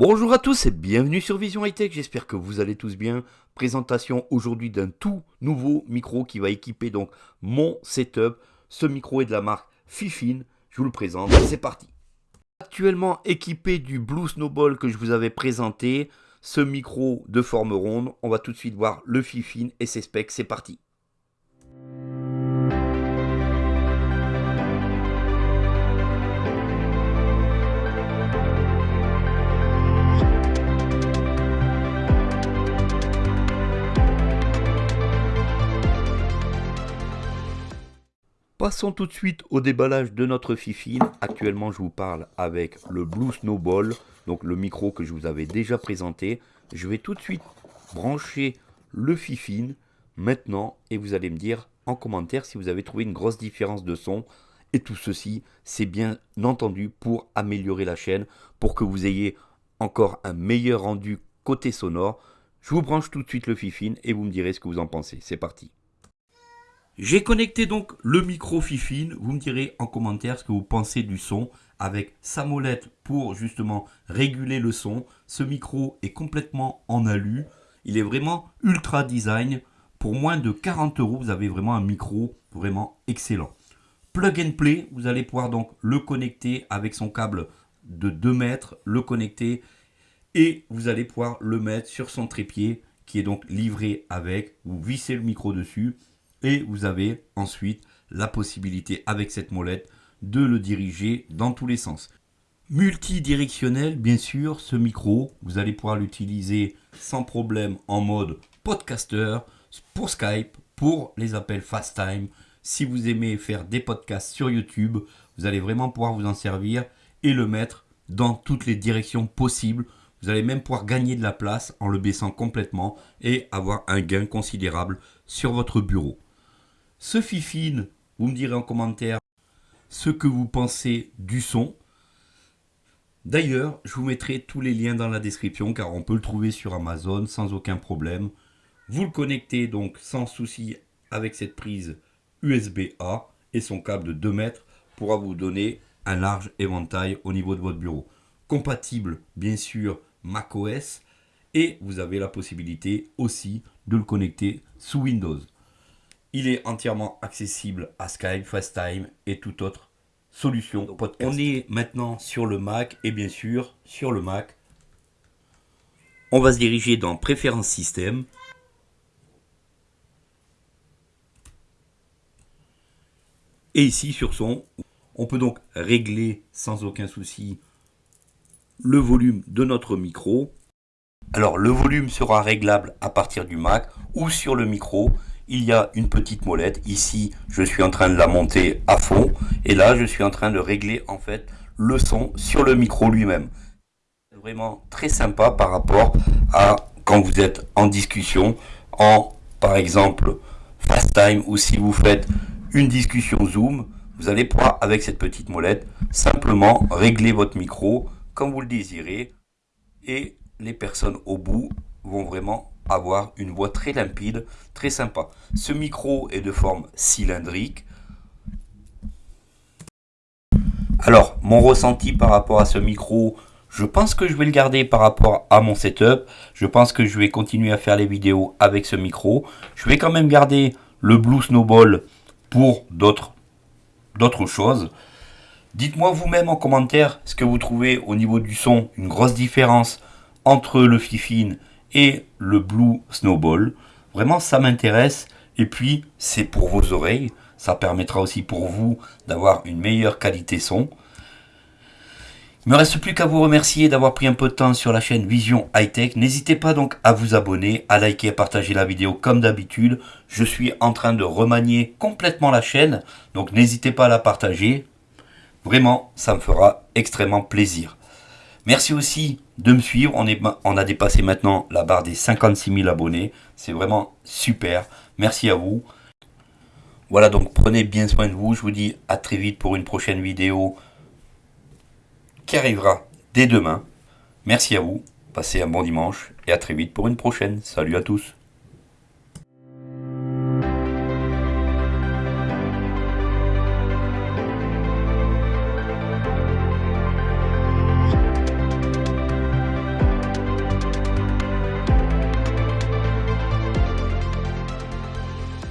Bonjour à tous et bienvenue sur Vision High Tech, j'espère que vous allez tous bien. Présentation aujourd'hui d'un tout nouveau micro qui va équiper donc mon setup. Ce micro est de la marque Fifine, je vous le présente, c'est parti. Actuellement équipé du Blue Snowball que je vous avais présenté, ce micro de forme ronde, on va tout de suite voir le Fifine et ses specs, c'est parti. Passons tout de suite au déballage de notre Fifine. Actuellement, je vous parle avec le Blue Snowball, donc le micro que je vous avais déjà présenté. Je vais tout de suite brancher le Fifine maintenant et vous allez me dire en commentaire si vous avez trouvé une grosse différence de son. Et tout ceci, c'est bien entendu pour améliorer la chaîne, pour que vous ayez encore un meilleur rendu côté sonore. Je vous branche tout de suite le Fifine et vous me direz ce que vous en pensez. C'est parti. J'ai connecté donc le micro Fifine. Vous me direz en commentaire ce que vous pensez du son avec sa molette pour justement réguler le son. Ce micro est complètement en alu. Il est vraiment ultra design. Pour moins de 40 euros, vous avez vraiment un micro vraiment excellent. Plug and play, vous allez pouvoir donc le connecter avec son câble de 2 mètres, le connecter et vous allez pouvoir le mettre sur son trépied qui est donc livré avec. Vous vissez le micro dessus et vous avez ensuite la possibilité avec cette molette de le diriger dans tous les sens. Multidirectionnel, bien sûr, ce micro, vous allez pouvoir l'utiliser sans problème en mode podcaster, pour Skype, pour les appels FaceTime. Si vous aimez faire des podcasts sur YouTube, vous allez vraiment pouvoir vous en servir et le mettre dans toutes les directions possibles. Vous allez même pouvoir gagner de la place en le baissant complètement et avoir un gain considérable sur votre bureau. Ce fifine, vous me direz en commentaire ce que vous pensez du son. D'ailleurs, je vous mettrai tous les liens dans la description car on peut le trouver sur Amazon sans aucun problème. Vous le connectez donc sans souci avec cette prise USB-A et son câble de 2 mètres pourra vous donner un large éventail au niveau de votre bureau. Compatible bien sûr macOS et vous avez la possibilité aussi de le connecter sous Windows. Il est entièrement accessible à Skype, FaceTime et toute autre solution podcast. On est maintenant sur le Mac et bien sûr sur le Mac, on va se diriger dans Préférences système. Et ici sur son, on peut donc régler sans aucun souci le volume de notre micro. Alors le volume sera réglable à partir du Mac ou sur le micro il y a une petite molette. Ici, je suis en train de la monter à fond. Et là, je suis en train de régler en fait le son sur le micro lui-même. Vraiment très sympa par rapport à quand vous êtes en discussion, en par exemple FaceTime ou si vous faites une discussion Zoom, vous allez pouvoir avec cette petite molette simplement régler votre micro comme vous le désirez et les personnes au bout vont vraiment avoir une voix très limpide, très sympa. Ce micro est de forme cylindrique. Alors, mon ressenti par rapport à ce micro, je pense que je vais le garder par rapport à mon setup. Je pense que je vais continuer à faire les vidéos avec ce micro. Je vais quand même garder le Blue Snowball pour d'autres choses. Dites-moi vous-même en commentaire ce que vous trouvez au niveau du son, une grosse différence entre le Fifine et le Blue Snowball. Vraiment, ça m'intéresse. Et puis, c'est pour vos oreilles. Ça permettra aussi pour vous d'avoir une meilleure qualité son. Il me reste plus qu'à vous remercier d'avoir pris un peu de temps sur la chaîne Vision High Tech. N'hésitez pas donc à vous abonner, à liker, à partager la vidéo comme d'habitude. Je suis en train de remanier complètement la chaîne, donc n'hésitez pas à la partager. Vraiment, ça me fera extrêmement plaisir. Merci aussi de me suivre. On, a dépassé maintenant la barre des 56 000 abonnés. C'est vraiment super. Merci à vous. Voilà, donc prenez bien soin de vous. Je vous dis à très vite pour une prochaine vidéo qui arrivera dès demain. Merci à vous. Passez un bon dimanche et à très vite pour une prochaine. Salut à tous.